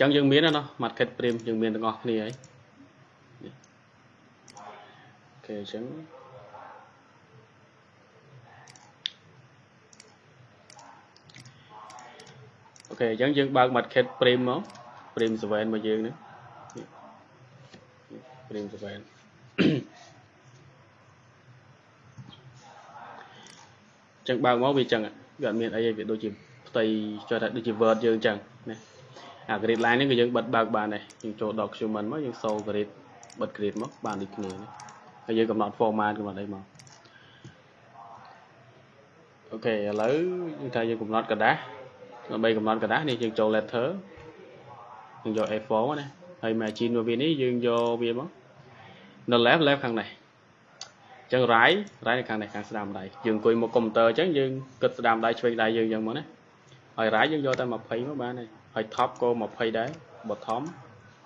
ចឹងយើងមានណា market prim យើងមានទាំងអស់គ្នាហើយអូខេអញ្ចឹងអូខេអញ្ចឹងយើងបើក market prim មក prim 7មកយើងនេះ prim 7ចឹងបើកមកវាចឹងវាអត់មានអីវាដូចជាផ្ទៃចុះថាដូចជា word យើងចឹងណា អា grid line នេះគឺយើងបិទបើកបានដែរយើងចូល document មកយើងសូ grid បិទ grid មកបានដូចគ្នាណាហើយយើងកំណត់ format កំណត់អីមកអូខេឥឡូវយើងថាយើងកំណត់กระดาษដើម្បីកំណត់กระดาษនេះយើងចូល letter យើងយក A4 មកណាហើយ margin របស់វានេះយើងយកវាមកនៅ left left ខាងនេះចឹង right right នៅខាងនេះខាងស្ដាំដៃយើងអង្គុយមកកុំព្យូទ័រចឹងយើងគិតស្ដាំដៃឆ្វេងដៃយើងចឹងមកណាហើយ right យើងយកតែ20មកបានហើយ ហើយ top ក៏20ដែរ bottom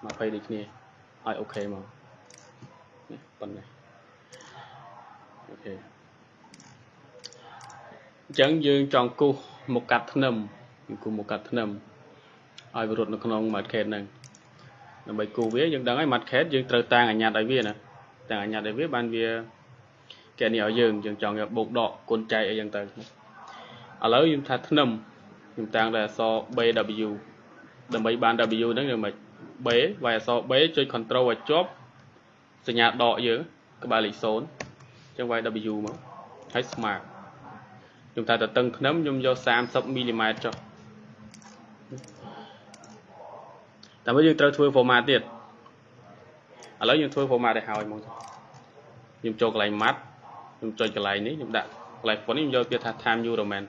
20ដូចគ្នាហើយអូខេមកនេះប៉ុណ្ណេះអូខេអញ្ចឹងយើងចង់គូសមកកាត់ធ្នឹមយើងគូសមកកាត់ធ្នឹមឲ្យវារត់នៅក្នុង market ហ្នឹងដើម្បីគូសវាយើងដឹងហើយ market យើងត្រូវតាំងអាញាត់ឲ្យវាណាតាំងអាញាត់ឲ្យវាបានវាគេនេះឲ្យយើងយើងចង់យកបូកដកគុណចែកអីចឹងទៅឥឡូវយើងថាធ្នឹមខ្ញុំតាំងតែអក្សរ BW ដើម្បីបាន W ហ្នឹងយ៉ាងម៉េច B វាយអក្សរ B ចុច control ឲ្យជាប់សញ្ញាដកយើងក្បាលលេខ0អញ្ចឹងវាយ W មកហើយ smart ខ្ញុំថាតតឹងធ្នឹមខ្ញុំយក30មីលីម៉ែត្រចុះតែមកយើងត្រូវធ្វើ format ទៀតឥឡូវយើងធ្វើ format ឲ្យហើយមកខ្ញុំចូលកន្លែង math ខ្ញុំចុចកន្លែងនេះខ្ញុំដាក់កន្លែង font នេះខ្ញុំយកវាថា time new roman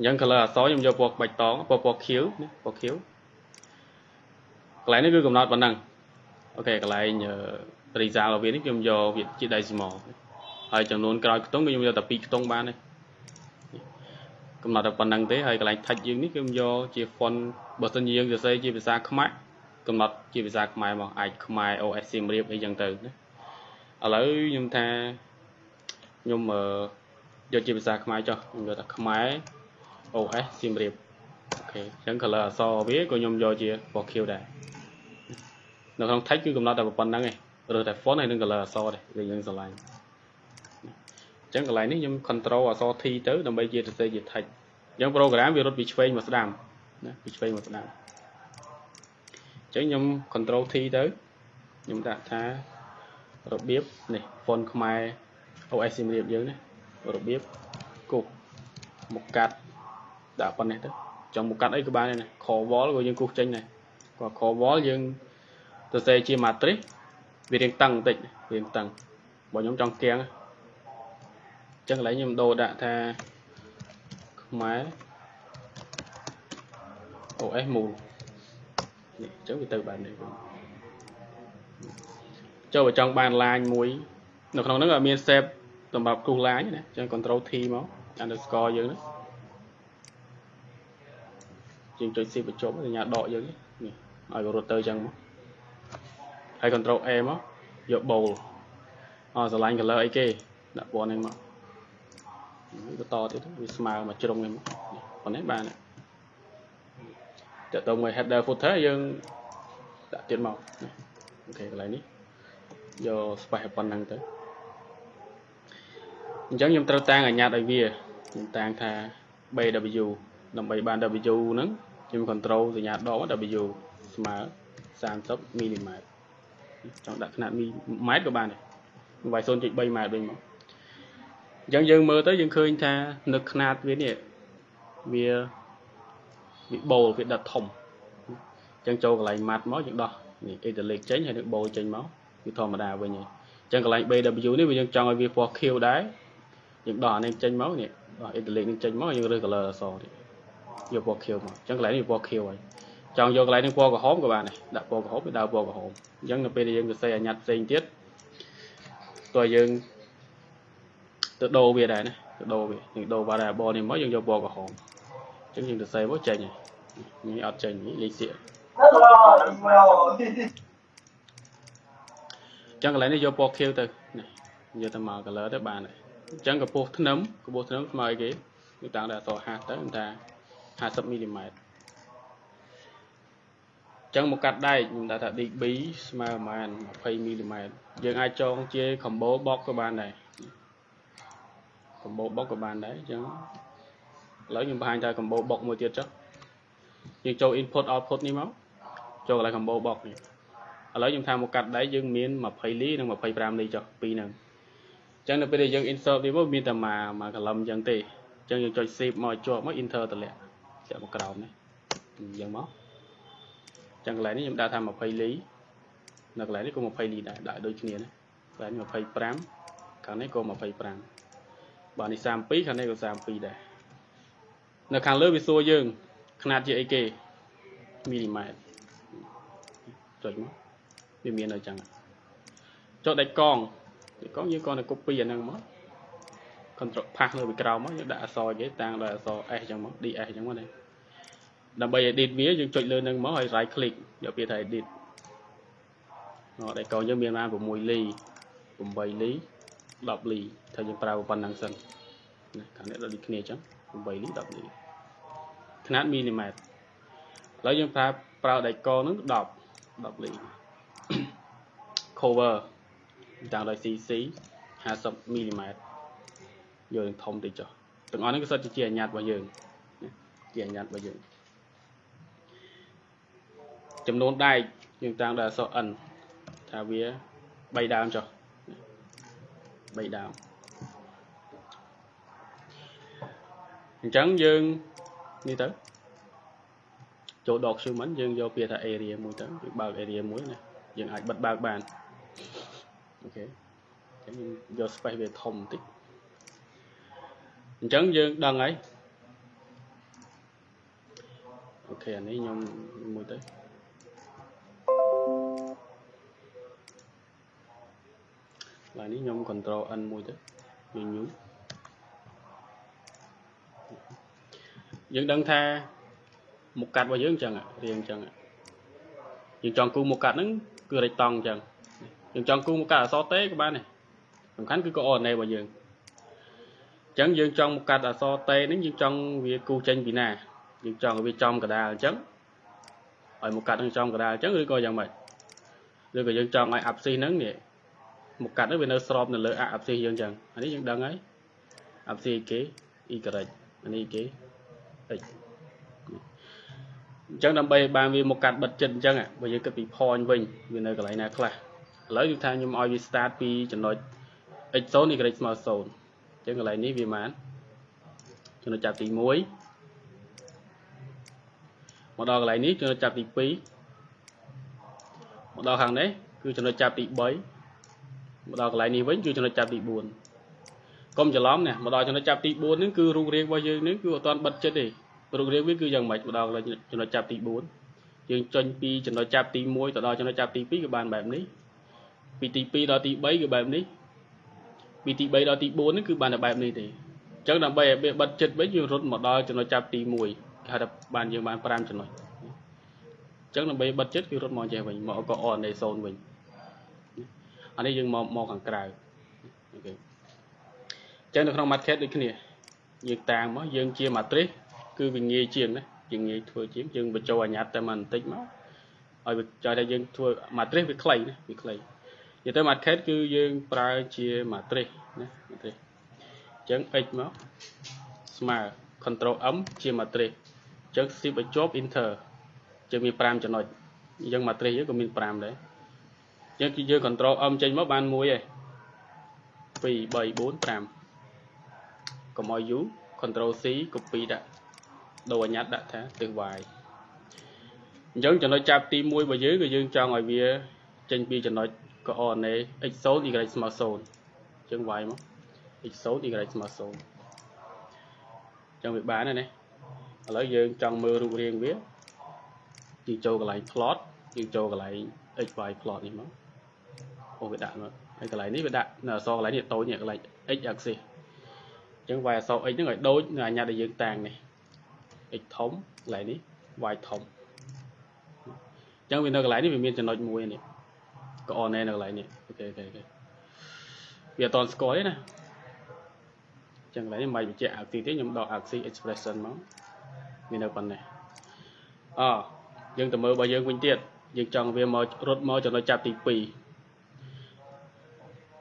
អញ្ចឹង color អក្សរខ្ញុំយកពណ៌បៃតងពណ៌ពណ៌ខៀវណាពណ៌ខៀវកន្លែងនេះគឺកំណត់ប៉ុណ្ណឹងអូខេកន្លែង result របស់វានេះខ្ញុំយកវាជា decimal ហើយចំនួនក្រោយខ្ទង់គឺខ្ញុំយកតែ2ខ្ទង់បានទេកំណត់តែប៉ុណ្្នឹងទេហើយកន្លែង text យើងនេះគឺខ្ញុំយកជា font បើសិនជាយើងសរសេរជាភាសាខ្មែរកំណត់ជាភាសាខ្មែរមកអាចខ្មែរ OS សៀមរាបអីចឹងទៅណាឥឡូវខ្ញុំថាខ្ញុំយកជាភាសាខ្មែរចុះខ្ញុំយកតែខ្មែរ OS សៀមរាបអូខេអញ្ចឹង color អក្សរវាក៏ខ្ញុំយកជាពណ៌ខៀវដែរនៅក្នុង text គឺកំណត់តែប៉ុណ្្នឹងឯងរើសតែ font ហើយនិង color អក្សរទេវាយើងស្រឡាញ់អញ្ចឹងកន្លែងនេះខ្ញុំ control អក្សរ T ទៅដើម្បីជាសរសេរជា text អញ្ចឹង program វារត់ពីឆ្វេងមកស្ដាំណាពីឆ្វេងមកស្ដាំអញ្ចឹងខ្ញុំ control T ទៅខ្ញុំដាក់ថារបៀបនេះ font ខ្មែរ OS សៀមរាបយើងណារបៀបគប់មកកាត់ ដាក់ប៉ុណ្ណេះទៅចង់មកកាត់អីក៏បានដែរណា core wall ក៏យើងគូសចេញដែរក៏ core wall យើងសរសេរជា matrix វារៀងតឹងបន្តិចរៀងតឹងបើខ្ញុំចង់កៀងអញ្ចឹងកន្លែងខ្ញុំដូរដាក់ថាខ្មែរ OS មូលនេះអញ្ចឹងវាទៅបែបនេះចូលបើចង់បាន line មួយ នៅក្នុងហ្នឹងអត់មាន save សម្រាប់គ្រូឡាញណាអញ្ចឹង control T មក underscore យើងណា យើងចុច shift បញ្ចប់សញ្ញាដកយើងនេះឲ្យវារត់ទៅអញ្ចឹងមកហើយ control A មកយក bold អស្រឡាញ់ color អីគេដាក់ពណ៌នេះមកបន្តទៀតវាស្មើមកជ្រុងនេះមកប៉ុណ្ណេះបានតើតើមួយ header footer យើងដាក់ទៀតមកអូខេកន្លែងនេះយក space ប៉ុណ្ណឹងទៅអញ្ចឹងខ្ញុំត្រូវតាំងអាញាតឲ្យវាខ្ញុំតាំងថា BW ដើម្បីបាន W ហ្នឹង ខ្ញុំ control សញ្ញាដក W ស្មើ30មីលីម៉ែត្រចង់ដាក់ຂະຫນາດមីម៉ែត្រក៏បានដែរវាយ0.3ម៉ែត្រវិញមកអញ្ចឹងយើងមើលទៅយើងឃើញថានៅຂະຫນາດវានេះវាវាបូលវាដិតធំអញ្ចឹងចូលកន្លែងម៉ាត់មកយើងដោះនេះ italic ចេញហើយនឹងបូលចេញមកវាធម្មតាវិញហើយអញ្ចឹងកន្លែង BW នេះវាយើងចង់ឲ្យវាពណ៌ខៀវដែរយើងដោះអានេះចេញមកនេះដោះ italic នេះចេញមកយើងរើស color អសនេះ យកពណ៌ខៀវមកអញ្ចឹងកន្លែងនេះពណ៌ខៀវហើយចង់យកកន្លែងនេះពណ៌ក្រហមក៏បានដែរដាក់ពណ៌ក្រហមវាដើរពណ៌ក្រហមអញ្ចឹងនៅពេលដែលយើងសរសេរអាញាត់ផ្សេងទៀតតើយើងទៅដូរវាដែរណាទៅដូរវាយើងដូរ variable នេះមកយើងយកពណ៌ក្រហមអញ្ចឹងយើងសរសេរមកចេញហើយនេះអត់ចេញនេះលេខសៀកចឹងកន្លែងនេះយកពណ៌ខៀវទៅនេះយកទៅមក color ទៅបានហើយអញ្ចឹងកម្ពស់ធ្នឹមកម្ពស់ធ្នឹមស្មើអីគេគឺតាំងតែអក្សរ50ទៅថា 50មីលីម៉ែត្រចឹងមកកាត់ដែកខ្ញុំដាក់ថា DB ស្មើប្រហែល20មីលីម៉ែត្រយើងអាចចងជា combo box ក៏បានដែរ combo box ក៏បានដែរអញ្ចឹងឥឡូវខ្ញុំបង្ហាញថា combo box មួយទៀតចុះយើងចូល input output នេះមកចូលកន្លែង combo box នេះឥឡូវខ្ញុំថាមកកាត់ដែកយើងមាន20លីនិង25លីចុះពីរហ្នឹងអញ្ចឹងនៅពេលដែលយើង insert វាមកមានតែមួយមួយកលឹមអញ្ចឹងទេអញ្ចឹងយើងចុច save មកជាប់មក enter តម្លាក់ ធាក់មកក្រោមនេះអញ្ចឹងមកអញ្ចឹងកន្លែងនេះខ្ញុំដាក់ថា20លីនៅកន្លែងនេះក៏20លីដែរដាក់ដូចគ្នាណាកន្លែង25ខាងនេះក៏25បាទនេះ32ខាងនេះក៏32ដែរនៅខាងលើវាសួរយើងຂະຫນາດជាអីគេមីលីម៉ែត្រចុចមកវាមាននៅចឹងចុចដាច់កងដាច់កងយើងគ្រាន់តែ copy អាហ្នឹងមក control ផាសលើពីក្រោមមកយើងដាក់អក្សរគេតាំងដោយអក្សរ S ចឹងមក DS ចឹងមកណា ដើម្បី edit វាយើងចុចលើនឹងមកហើយ right click យកពាក្យថា edit អត់ដាច់កងយើងមានបាន6លី8លី10លីថាយើងប្រើប៉ុណ្ណឹងសិនណាខាងនេះដូចគ្នាចឹង8លី10លីຂະຫນາດមីលីម៉ែត្រឥឡូវយើងប្រើប្រើដាច់កងហ្នឹង10 10លី cover តាមដោយ CC 50មីលីម៉ែត្រយកធំតិចចុះទាំងអស់នេះគឺសិតជាអញ្ញត្តិរបស់យើងជាអញ្ញត្តិរបស់យើង ចំនួនដែកយើងតាមដោយអក្សរ N ថាវា3ដើមចុះ3ដើមអញ្ចឹងយើងនេះទៅចូល document យើងយកពាក្យថា area មួយទៅយើងបើក area មួយណាយើងអាចបិទបើកបានអូខេអញ្ចឹងយក space វាធំបន្តិចអញ្ចឹងយើងដឹងហើយអូខេអានេះខ្ញុំមួយទៅ ឡើយនេះខ្ញុំ control n មួយទៅយើងញូយើងដឹងថាមុខកាត់របស់យើងអញ្ចឹងរៀងអញ្ចឹងយើងចង់គូមុខកាត់ហ្នឹងគឺរេចតង់អញ្ចឹងយើងចង់គូមុខកាត់អសតេក៏បានដែរសំខាន់គឺកអណេរបស់យើងអញ្ចឹងយើងចង់មកកាត់អសតេនេះយើងចង់វាគូចេញពីណាយើងចង់ឲ្យវាចំកដាលអញ្ចឹងឲ្យមកកាត់នឹងចំកដាលអញ្ចឹងឬក៏យ៉ាងម៉េចឬក៏យើងចង់ឲ្យអាប់ស៊ីហ្នឹងនេះ មកកាត់ហ្នឹងវានៅស្របនៅលើអាប់ស៊ីយើងអញ្ចឹងអានេះយើងដឹងហើយអាប់ស៊ីគេ y អានេះគេ x អញ្ចឹងដើម្បីឲ្យបានវាមកកាត់បិទចិត្តអញ្ចឹងបើយើងគិតពី point វិញវានៅកន្លែងណាខ្លះឥឡូវគឺថាខ្ញុំឲ្យវា start ពីចំណុច x0 y ស្មើ0អញ្ចឹងកន្លែងនេះវាបានចំណុចចាប់ទី1មកដល់កន្លែងនេះចំណុចចាប់ទី2មកដល់ខាងនេះគឺចំណុចចាប់ទី3 មកដល់កន្លែងនេះវិញគឺចំណុចចាប់ទី4កុំច្រឡំណាមកដល់ចំណុចចាប់ទី4ហ្នឹងគឺរូបរាងរបស់យើងនេះគឺអត់ទាន់បិទចិត្តទេរូបរាងវាគឺយ៉ាងម៉េចមកដល់កន្លែងចំណុចចាប់ទី4យើងចេញពីចំណុចចាប់ទី1ទៅដល់ចំណុចចាប់ទី2គឺបានបែបនេះពីទី2ដល់ទី3គឺបែបនេះពីទី3ដល់ទី4នេះគឺបានតែបែបនេះទេអញ្ចឹងដើម្បីឲ្យវាបិទចិត្តវិញយើងរត់មកដល់ចំណុចចាប់ទី1គេហៅថាបានយើងបាន5ចំណុចអញ្ចឹងដើម្បីបិទចិត្តគឺរត់មកចេះវិញមកក៏អននៃ0វិញ អានេះយើងមកមកខាងក្រៅអូខេអញ្ចឹងនៅក្នុង market ដូចគ្នាយើងតាមមកយើងជា matrix គឺវាងាយជាងណាយើងងាយធ្វើជាងយើងបញ្ចូលអាញាត់តែបន្តិចមកឲ្យវាចង់ថាយើងធ្វើ matrix វាខ្លីណាវាខ្លីនិយាយទៅ market គឺយើងប្រើជា matrix ណា matrix អញ្ចឹង x មកស្មើ control m ជា matrix អញ្ចឹង shift ឲ្យជាប់ enter ជាងមាន5ចំណុចអញ្ចឹង matrix យើងក៏មាន5ដែរ អញ្ចឹងគឺយើង control m ចេញមកបាន1ឯង2 3 4 5កុំឲ្យ u control c copy ដាក់ដូរអញ្ញត្តិដាក់ថាទិស y អញ្ចឹងចំណុចចាប់ទី1របស់យើងគឺយើងចង់ឲ្យវា ចេញពីចំណុច coordinate x0 y ស្មើ0អញ្ចឹង y មក x0 y ស្មើ0អញ្ចឹងវាបានហើយណាឥឡូវយើងចង់មើលរូបរាងវាយើងចូលកន្លែង plot យើងចូលកន្លែង xy plot នេះមក អូវាដាក់មកហើយកន្លែងនេះវាដាក់នៅអក្សរកន្លែងនេះតូចនេះកន្លែង x axis អញ្ចឹង y អក្សរ x ហ្នឹងឲ្យដូចនៅអាញាដែលយើងតាំងនេះ x ធំកន្លែងនេះ y ធំអញ្ចឹងវានៅកន្លែងនេះវាមានចំណុចមួយនេះក៏អននៅកន្លែងនេះអូខេអូខេអូខេវាអត់តស្គាល់ទេណាអញ្ចឹងកន្លែងនេះមិនបញ្ជាក់ axis ទេខ្ញុំដក axis expression មកវានៅប៉ុណ្ណេះអយើងទៅមើលរបស់យើងវិញទៀតយើងចង់វាមករត់មកចំណុចចាប់ទី2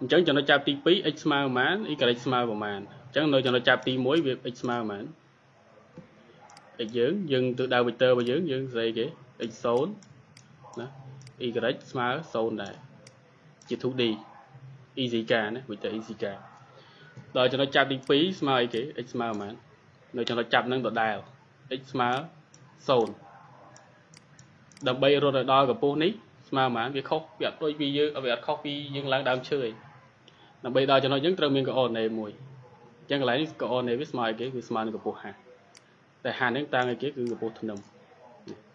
អញ្ចឹងចំណុចចាប់ទី2 x ស្មើប៉ុន្មាន y ស្មើប៉ុន្មានអញ្ចឹងនៅចំណុចចាប់ទី1វា x ស្មើប៉ុន្មាន x យើងយើងទៅដៅ vector របស់យើងយើងស្អីគេ x 0ណា y ស្មើ0ដែរជា 2D easy ការណា vector easy ការដល់ចំណុចចាប់ទី2ស្មើអីគេ x ស្មើប៉ុន្មាននៅចំណុចចាប់នឹងដដែល x ស្មើ0ដើម្បីរត់ឲ្យដល់កម្ពស់នេះស្មើប៉ុន្មានវាខុសវាអត់ដូចពីយើងវាអត់ខុសពីយើងឡើងដើមឈើឯង ដើម្បីដល់ចំណុចហ្នឹងត្រូវមានកអនេមួយអញ្ចឹងកន្លែងនេះកអនេវាស្មើអីគេគឺស្មើនឹងកម្ពស់50តែ50ហ្នឹងតាំងអីគេគឺកម្ពស់ធ្នឹម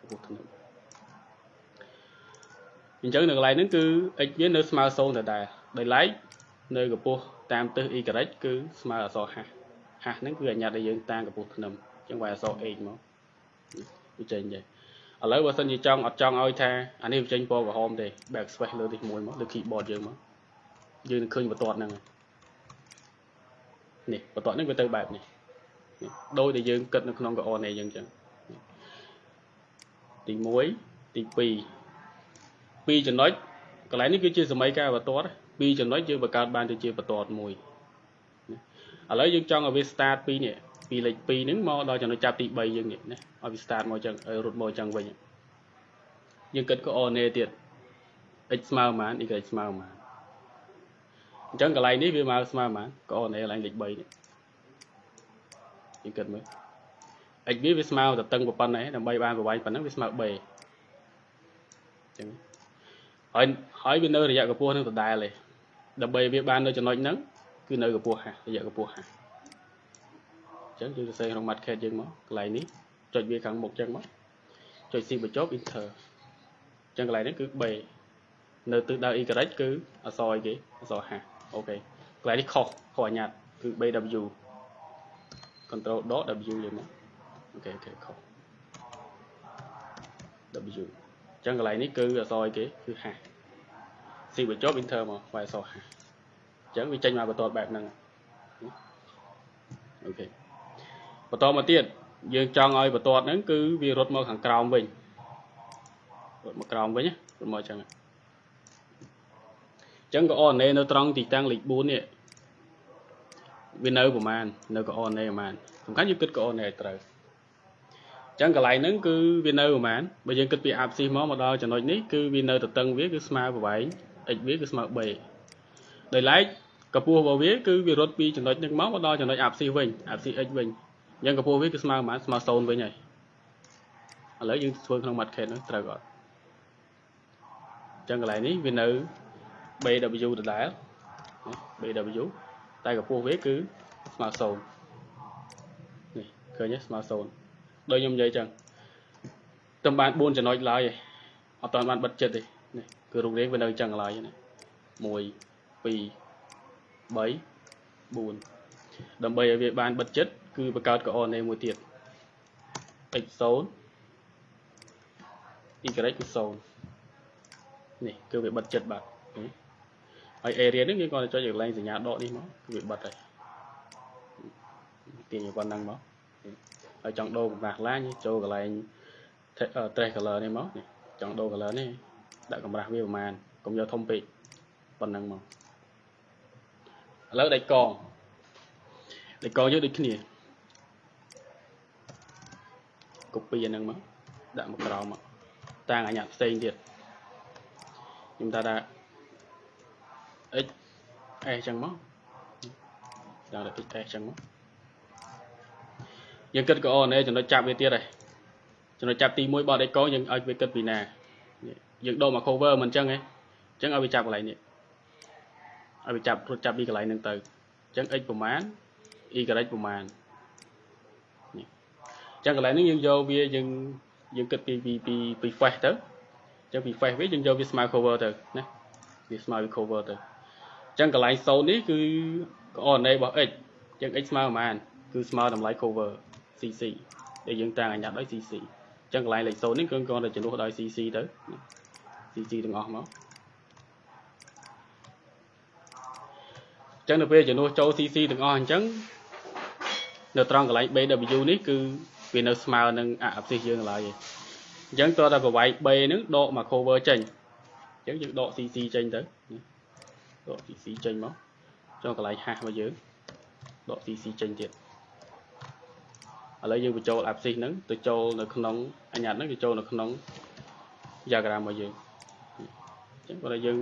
កម្ពស់ធ្នឹមអញ្ចឹងនៅកន្លែងហ្នឹងគឺ x វានៅស្មើ0ដដែលដោយឡែកនៅកម្ពស់តាមទិស y គឺស្មើអក្សរ50 50ហ្នឹងគឺអញ្ញាតឲ្យយើងតាំងកម្ពស់ធ្នឹមអញ្ចឹងវាយអក្សរ h មកវាចេញចេះឥឡូវបើសិនជាចង់អត់ចង់ឲ្យថាអានេះវាចេញពណ៌ក្រហមទេ backspace លើទី1មកលើ keyboard យើងមក យើងនឹងឃើញបន្ទាត់ហ្នឹងនេះបន្ទាត់ហ្នឹងវាទៅបែបនេះដោយដែលយើងគិតនៅក្នុងកអននេះអញ្ចឹងទី1ទី2ពីរចំណុចកន្លែងនេះគឺជាសម័យកាលបន្ទាត់ពីរចំណុចយើងបង្កើតបានទៅជាបន្ទាត់មួយឥឡូវយើងចង់ឲ្យវា start ពីនេះពីលេខ2ហ្នឹងមកដល់ចំណុចចាប់ទី3យើងនេះណាឲ្យវា start មកចឹងឲ្យរត់មកចឹងវិញយើងគិត coordinate ទៀត x ស្មើប៉ុន្មាន y ស្មើប៉ុន្មាន អញ្ចឹងកន្លែងនេះវាមកស្មើប៉ុន្មាន coordinate កន្លែងលេខ3នេះយើងគិតមើល x វាវាស្មើទៅតឹងប៉ុណ្ណេះដើម្បីបានប្រវែងប៉ុណ្ណឹងវាស្មើ b អញ្ចឹងហើយហើយវានៅរយៈកម្ពស់នឹងដដែលទេដើម្បីវាបាននៅចំណុចហ្នឹងគឺនៅកម្ពស់50រយៈកម្ពស់50ចឹងយើងសរសេរក្នុង market យើងមកកន្លែងនេះចុចវាខាងមុខចឹងមកចុច C បញ្ចប់ enter ចឹងកន្លែងនេះគឺ B នៅទិសដៅ y គឺអក្សរអីគេអក្សរ50 អូខេកន្លែងនេះខុសខុសអញ្ញត្តិគឺ BW control dot W យើងមកអូខេអូខេខុស W ចឹងកន្លែងនេះគឺអក្សរអីគេគឺ50 C បញ្ចប់ enter មកវាយអក្សរ50ចឹងវាចេញមកបន្ទាត់បែបហ្នឹងអូខេបន្តមកទៀតយើងចង់ឲ្យបន្ទាត់ហ្នឹងគឺវារត់មកខាងក្រោមវិញរត់មកក្រោមវិញរត់មកអញ្ចឹងអញ្ចឹងក៏ RNA នៅត្រង់ទីតាំងលេខ4នេះវានៅប្រមាណនៅក៏ RNA ប្រមាណសំខាន់យើងគិតក៏ RNA ឲ្យត្រូវអញ្ចឹងកន្លែងហ្នឹងគឺវានៅប្រមាណបើយើងគិតពី abscissa មកមកដល់ចំណុចនេះគឺវានៅទទឹងវាគឺស្មើប្រវែង x វាគឺស្មើ b ដោយឡែកកម្ពស់របស់វាគឺវារត់ពីចំណុចនេះមកមកដល់ចំណុច abscissa វិញ abscissa x វិញអញ្ចឹងកម្ពស់វាគឺស្មើប៉ុន្មានស្មើ0វិញហើយឥឡូវយើងធ្វើក្នុង market នោះត្រូវអត់អញ្ចឹងកន្លែងនេះវានៅ BW ដដែល BW តែកម្ពស់វាគឺស្មើ0នេះឃើញទេស្មើ0ដូចខ្ញុំនិយាយអញ្ចឹងតែបាន4ចំណុចឡើយឯងអត់ទាន់បានបិទចិត្តទេនេះគឺរូបរាងវានៅអញ្ចឹងឡើយណា1 2 3 4ដើម្បីឲ្យវាបានបិទចិត្តគឺបង្កើតកអនេមួយទៀត x 0 y គឺ0នេះគឺវាបិទចិត្តបាទ ហើយ area នេះយើងគាត់ចុចកន្លែងសញ្ញាដកនេះមកគឺវាបិទហើយទាញប៉ុណ្ណឹងមកហើយចង់ដូរកម្រាស់ឡាញចូលកន្លែង trace color នេះមកនេះចង់ដូរ color នេះដាក់កម្រាស់វាប្រហែលកុំយកធំពេកប៉ុណ្ណឹងមកឥឡូវដៃកងដៃកងយើងដូចគ្នា copy អាហ្នឹងមកដាក់មកក្រោមមកតាំងអាញាផ្សេងទៀតខ្ញុំថាថា x s ចឹងមកដាក់ x s ចឹងមកយើងគិតក៏អូនចំណុចចាប់វាទៀតហើយចំណុចចាប់ទី1បត់ឯកងយើងឲ្យវាគិតពីណាយើងដូរមក cover មិនអញ្ចឹងទេអញ្ចឹងឲ្យវាចាប់កន្លែងនេះឲ្យវាចាប់រត់ចាប់ពីកន្លែងហ្នឹងទៅអញ្ចឹង x ប្រមាណ y ប្រមាណចឹងកន្លែងនេះយើងយកវាយើងយើងគិតពីពីពីពី face ទៅចឹងពី face វាយើងយកវាស្មើ cover ទៅណាវាស្មើវា cover ទៅ ចឹងកន្លែង0នេះគឺ coordinate របស់ x ចឹង x ស្មើប្រហែលគឺស្មើតម្លៃ cover cc ដែលយើងតាំងអាញាត់ដោយ cc ចឹងកន្លែងលេខ0នេះគឺគ្រាន់តែជំនួសដោយ cc ទៅ cc ទាំងអស់មកចឹងនៅពេលជំនួសចូល cc ទាំងអស់អញ្ចឹងនៅត្រង់កន្លែង bw នេះគឺវានៅស្មើនឹងអភិសិសយើងឡើយអញ្ចឹងតើតែប្រវាយ B ហ្នឹងដកមក cover ចេញអញ្ចឹងយើងដក CC ចេញទៅ ដក CC ចេញមកចុះកន្លែងហាស់របស់យើងដក CC ចេញទៀតឥឡូវយើងបញ្ចូល abscissa ហ្នឹងទៅចូលនៅក្នុងអញ្ញត្តិហ្នឹងទៅចូលនៅក្នុង diagram របស់យើងអញ្ចឹងគាត់ឲ្យយើង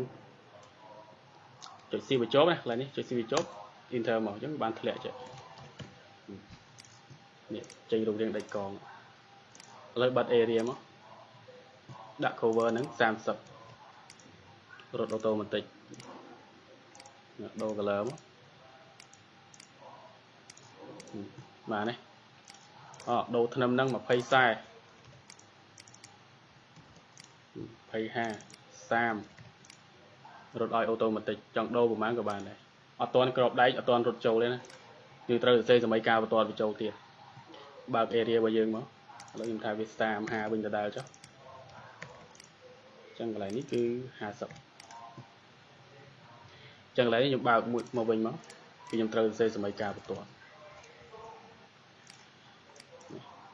ចុច C បញ្ចប់ណាកន្លែងនេះចុច C បញ្ចប់ enter មកអញ្ចឹងបានធ្លាក់ចេះនេះចេញរូបរាងដាច់កងឥឡូវបិទ area មកដាក់ cover ហ្នឹង30រត់ automatic ដូរ color មកបាទនេះអដូរធ្នឹមហ្នឹង20 40 25 30រត់ឲ្យអូតូម៉ាទិកចង់ដូរប្រហែលក៏បានដែរអត់ទាន់ក្របដែកអត់ទាន់រត់ចូលទេណាគឺត្រូវសរសេរសម័យកាលបន្តបញ្ចូលទៀតបើក area របស់យើងមកឥឡូវខ្ញុំថាវា35វិញដដែលចុះចឹងកន្លែងនេះគឺ50 ចឹងកន្លែងនេះខ្ញុំបើកមួយមកវិញមកគឺខ្ញុំត្រូវសរសេរសម័យកាលបន្ត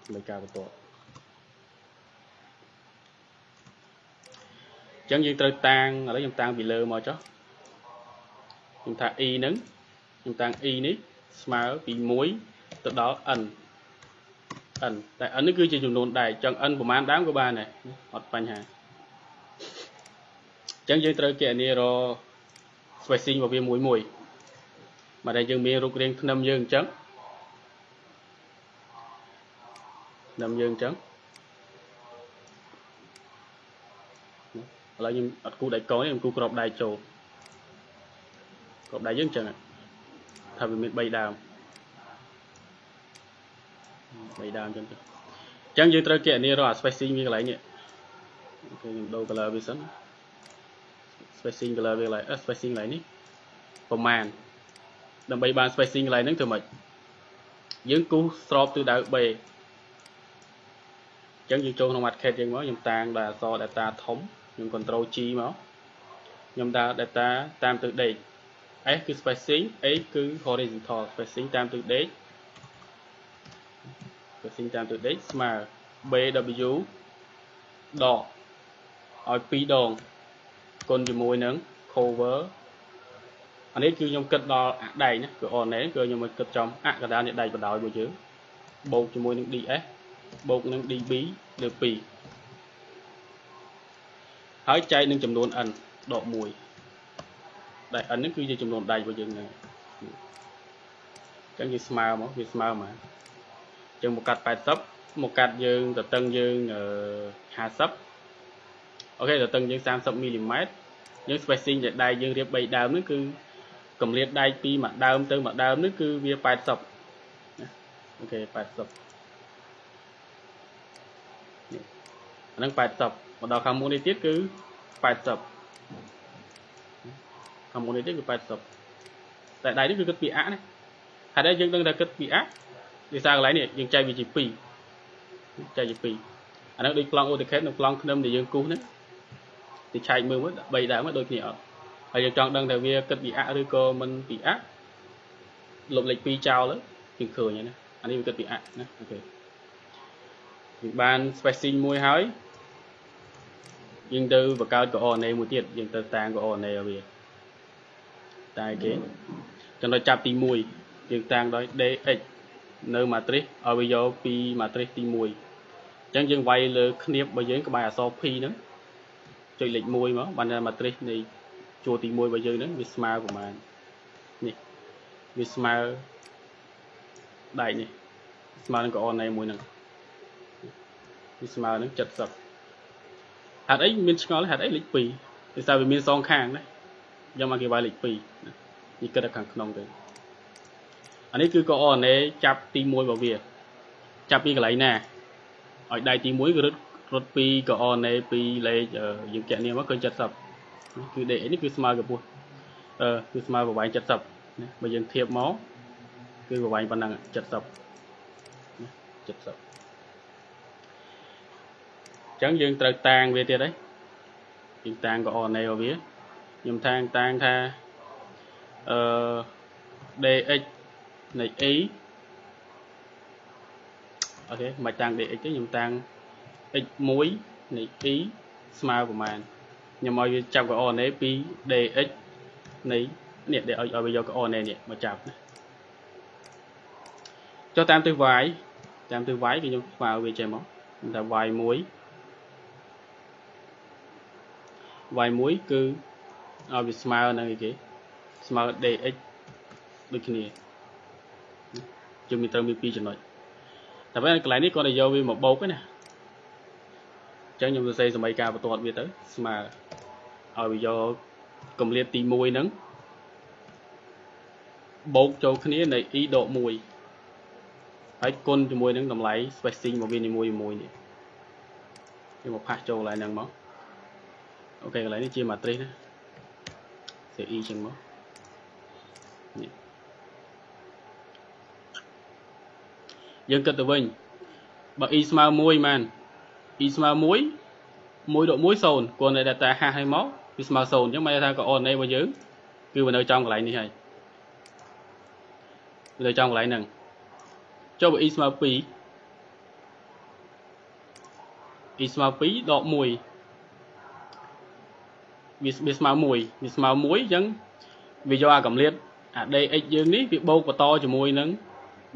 សម័យកាលបន្តចឹងយើងត្រូវតាំងឥឡូវខ្ញុំតាំងពីលើមកចុះខ្ញុំថា e ហ្នឹងខ្ញុំតាំង e នេះស្មើពី1ទៅដល់ n n តែ n នេះគឺជាចំនួនដែកចង់ n ប្រមាណដើមក៏បានដែរអត់បញ្ហាអញ្ចឹងយើងត្រូវគណនារ spacing របស់វាមួយមួយមកតែយើងមានរូបរាងធ្នឹមយើងអញ្ចឹងធ្នឹមយើងអញ្ចឹងឥឡូវខ្ញុំអត់គូដៃកងទេខ្ញុំគូក្របដៃចូលក្របដៃយើងអញ្ចឹងថាវាមាន3ដើម3ដើមអញ្ចឹងទៅអញ្ចឹងយើងត្រូវគណនារកអា spacing វាកន្លែងនេះអូខេខ្ញុំដូរ color វាសិន spacing color វាកន្លែង spacing កន្លែងនេះប្រមាណដើម្បីបាន spacing កន្លែងហ្នឹងធ្វើម៉េចយើងគូសស្របទិសដៅ B អញ្ចឹងយើងចូលក្នុង market យើងមកខ្ញុំតាំងដល់អក្សរ data ធំខ្ញុំ control G មកខ្ញុំដើរ data តាមទិសដេក S គឺ spacing A គឺ horizontal spacing តាមទិសដេក spacing តាមទិសដេកស្មើ BW ដកឲ្យ2ដង គុណជាមួយនឹង cover អានេះគឺខ្ញុំគិតដល់អាដែកណាគឺ on នេះគឺខ្ញុំមកគិតចំអកដាលនៃដែកបដោយរបស់យើងបូកជាមួយនឹង ds បូកនឹង db លើ2ហើយចែកនឹងចំនួន n ដក1ដែល n នេះគឺជាចំនួនដែករបស់យើងហ្នឹងអញ្ចឹងយើងស្មើមកវាស្មើមកអញ្ចឹងមកកាត់80មកកាត់យើងតតឹងយើង50 អូខេតតឹងយើង30មីលីម៉ែត្រយើង spacing ដែលដែកយើងរៀប3ដើមនេះគឺកម្រិតដែកពីមួយដើមទៅមួយដើមនេះគឺវា80អូខេ80នេះអាហ្នឹង80មកដល់ខាងមុខនេះទៀតគឺ80ខាងមុខនេះទៀតគឺ80តែដៃនេះគឺគិតពីអណាហើយដែរយើងដឹងថាគិតពីអដោយសារកន្លែងនេះយើងចែកវាជា2ចែកជា2អាហ្នឹងដូចប្លង់ AutoCAD និងប្លង់ធ្នឹមដែលយើងគូសហ្នឹង ទៅឆែកមើលមើល3ដើមដូចគ្នាអត់ហើយយើងចង់ដឹងថាវាគិតពីអឬក៏មិនពីអលុបលេខ2ចោលទៅយើងឃើញហើយណាអានេះវាគិតពីអណាអូខេយើងបាន spacing មួយហើយយើងទៅបង្កើត coordinate មួយទៀតយើងទៅតាំង coordinate ឲ្យវាតែគេចំណុចចាប់ទី1យើងតាំងដោយ dx នៅ matrix ឲ្យវាយកពី matrix ទី1អញ្ចឹងយើងវាយលើ គ្នាបរបស់យើងក្បែរអក្សរ p ហ្នឹង ចុចលេខ1មកបាន matrix នៃជួរទី1របស់យើងហ្នឹងវាស្មើប្រហែលនេះវាស្មើដែកនេះស្មើនឹង coordinate មួយហ្នឹងវាស្មើនឹង70ហេតុអីមានឆ្ងល់ហេតុអីលេខ2ដោយសារវាមានសងខាងណាយកមកគេវាយលេខ2នេះគិតតែខាងក្នុងទៅអានេះគឺកអណេចាប់ទី1របស់វា ចាប់ពីកន្លែងណាឲ្យដៃទី1គឺរត់ រត់ពីកអណេពីលេខយើងកែនេះមកគឺ70គឺ DX នេះគឺស្មើកម្ពស់អឺគឺស្មើប្រវែង70ណាបើយើងធៀបមកគឺប្រវែងប៉ុណ្ណឹង70ណា70ចឹងយើងត្រូវតាងវាទៀតហើយយើងតាងក៏អណេរបស់វាខ្ញុំតាងតាងថាអឺ dx នៃ e អូខេមិនតាំង dx ទេខ្ញុំតាំង x1 នៃ e ស្មើប្រមាណខ្ញុំឲ្យវាចាប់ coordinate ពី dx នៃនេះដែលឲ្យឲ្យវាយក coordinate នេះមកចាប់ណាចុះតាមទិស y តាមទិស y គឺខ្ញុំស្មើវាចេះមកតែ y1 y1 គឺឲ្យវាស្មើនឹងអីគេស្មើ dx ដូចគ្នាជើងមានត្រូវមាន2ចំណុចតែពេលកន្លែងនេះគាត់ទៅយកវាមកបូកណា អញ្ចឹងខ្ញុំសរសេរសមីការបន្ទាត់វាទៅស្មើឲ្យវាយកកម្រិតទី1ហ្នឹងបូកចូលគ្នានៃ e ដក1ហើយគុណជាមួយនឹងតម្លៃ spacing របស់វានីមួយៗនេះខ្ញុំមកផាសចូលកន្លែងហ្នឹងមកអូខេកន្លែងនេះជា matrix ណាសេ e ចឹងមកនេះយើងគិតទៅវិញបើ e ស្មើ1មែន e ស្មើ1 1ដក1 0គាត់នៅ data ហាស់ឲ្យមកវាស្មើ0អញ្ចឹងមិនថា coordinate របស់យើងគឺវានៅចំកន្លែងនេះហើយវានៅចំកន្លែងហ្នឹងចុះបើ e ស្មើ2 e ស្មើ2ដក1វាវាស្មើ1វាស្មើ1អញ្ចឹងវាយកអាកម្រិតអា dx យើងនេះវាបូកបន្តជាមួយនឹង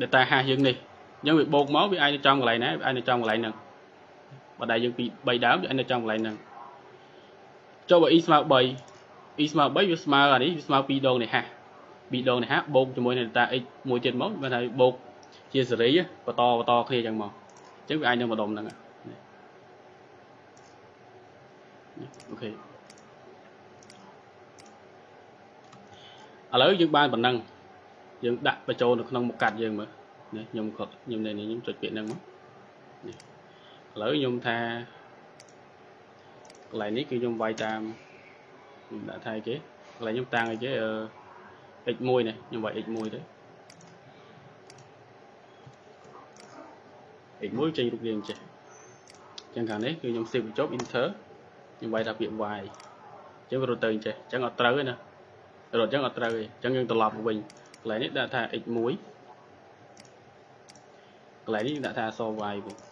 data hash យើងនេះអញ្ចឹងវាបូកមកវាអាចនៅចំកន្លែងណាវាអាចនៅចំកន្លែងហ្នឹង បើដៃយើងពី3ដើមវាអាចនៅចំកន្លែងហ្នឹងចុះបើ e ស្មើ3 e ស្មើ3វាស្មើអានេះវាស្មើ2ដងនេះហា2ដងនេះហាបូកជាមួយនឹង data x មួយទៀតមកបានថាបូកជាសេរីបន្តបន្តគ្នាអញ្ចឹងមកអញ្ចឹងវាអាចនឹងម្ដុំហ្នឹងអូខេឥឡូវយើងបានប៉ុណ្ណឹងយើងដាក់បញ្ចូលនៅក្នុងមុខកាត់យើងមើលនេះខ្ញុំគាត់ខ្ញុំនៅនេះខ្ញុំចុចពាក្យហ្នឹងមកនេះ ឥឡូវខ្ញុំថាកន្លែងនេះគឺខ្ញុំវាយតាមខ្ញុំដាក់ថាអីគេកន្លែងខ្ញុំតាំងអីគេអឺ x1 នេះខ្ញុំវាយ x1 ទៅ x1 ចេញរូបរាងចេះអញ្ចឹងខាងនេះគឺខ្ញុំ save បញ្ចប់ enter ខ្ញុំវាយថាពាក្យ y អញ្ចឹងវារត់ទៅអញ្ចេះអញ្ចឹងអត់ត្រូវទេណារត់អញ្ចឹងអត់ត្រូវទេអញ្ចឹងយើងត្រឡប់មកវិញកន្លែងនេះដាក់ថា x1 កន្លែងនេះដាក់ថាអក្សរ y វិញអញ្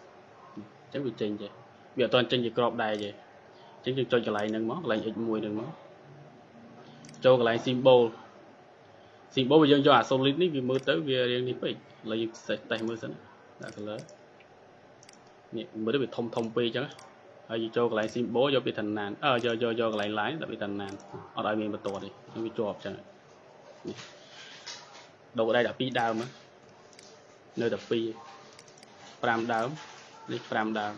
ចឹងវាចេញចេះវាអត់ទាន់ចេញជាក្របដែរទេអញ្ចឹងយើងចុចកន្លែងហ្នឹងមកកន្លែង x1 ហ្នឹងមកចូលកន្លែង symbol symbol បើយើងយកអា solid នេះវាមើលទៅវារាងនេះពេកឥឡូវយើងតេស្តមើលសិនដាក់ color នេះមើលទៅវាធំធំពេកអញ្ចឹងហើយយើងចូលកន្លែង symbol យកពីឋានអើយកយកយកកន្លែង line ដាក់ពីឋានអត់ឲ្យមានបន្ទាត់ទេវាជាប់អញ្ចឹងនេះដូរដៃ12ដើមនៅតែ2 5ដើម នេះ5ដើម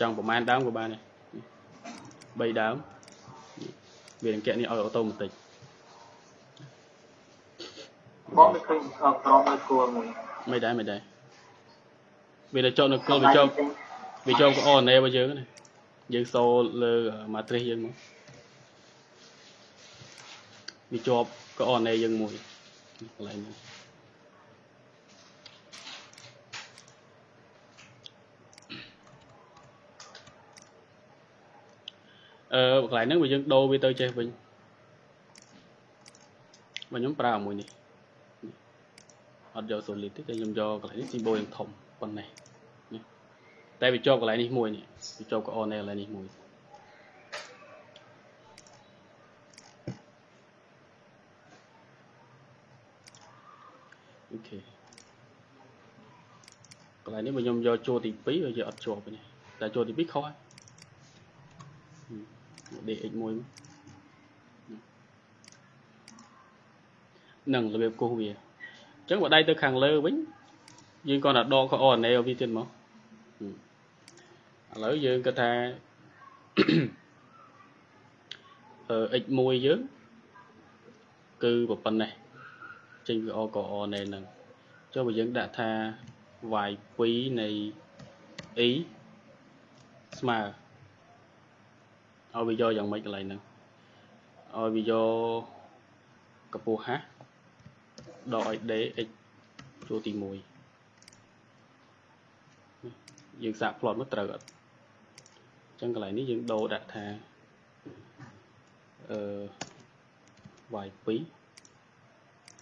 ចង់ប្រមាណដើមក៏បានដែរ3ដើមវានឹងកែនេះឲ្យអូតូម៉ាទិកបងមិនឃើញក្រមនៅគល់មួយមិនដែរមិនដែរវាទៅចុះនៅគល់វាចុះវាចុះក៏អនណេរបស់យើងណាយើងសូលើ matrix យើងមកវាជាប់ក៏អនណេយើងមួយកន្លែងនេះ អឺកន្លែងហ្នឹងបើយើងដូរវាទៅចេះវិញបើខ្ញុំប្រើមួយនេះអត់យក solid ទេតែខ្ញុំយកកន្លែងនេះ symbol យ៉ាងធំប៉ុណ្ណេះនេះតែវាជាប់កន្លែងនេះមួយនេះវាជាប់កអនៅកន្លែងនេះមួយអូខេកន្លែងនេះបើខ្ញុំយកចូលទី2វាយកអត់ជាប់ទេតែចូលទី2ខុសហើយ dx1 នឹងរបៀបគូសវាអញ្ចឹងបើដៃទៅខាងលើវិញយើងគាត់តែដក coordinate វាទៀតមកឥឡូវយើងគាត់ថាអឺ x1 យើងគឺប៉ុណ្ណេះចេញវា coordinate ហ្នឹងចុះបើយើងដាក់ថា y2 នៃ e ស្មើ ឲ្យវាយកយ៉ាងម៉េចកន្លែងហ្នឹងឲ្យវាយកកម្ពស់ហាស់ដកឲ្យ d x ចូលទី1យើងសាក plot មកត្រូវអត់អញ្ចឹងកន្លែងនេះយើងដូរដាក់ថាអឺ y2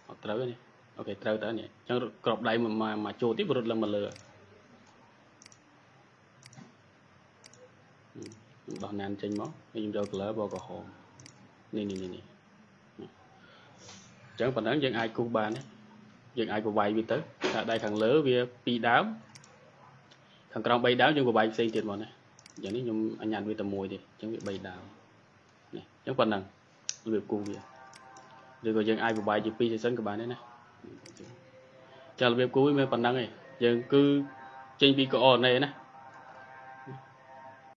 អត់ត្រូវទេអូខេត្រូវតើនេះអញ្ចឹងក្របដៃមកមកចូលទៀតរត់ឡើងមកលើ ខ្ញុំ ដោះណានចេញមកហើយខ្ញុំយក color ពណ៌ក្រហមនេះនេះនេះនេះអញ្ចឹងប៉ុណ្ណឹងយើងអាចគូសបានទេយើងអាចប្រវាយវាទៅថាដៃខាងលើវា2ដើមខាងក្រោម3ដើមយើងប្រវាយផ្សេងទៀតមកណាអញ្ចឹងនេះខ្ញុំអញ្ញាតវាតែមួយទេអញ្ចឹងវា3ដើមនេះអញ្ចឹងប៉ុណ្ណឹងរបៀបគូសវាឬក៏យើងអាចប្រវាយជា2 session ក៏បានដែរណាចារបៀបគូសវាមានប៉ុណ្ណឹងឯងយើងគឺចេញពី coordinate ណា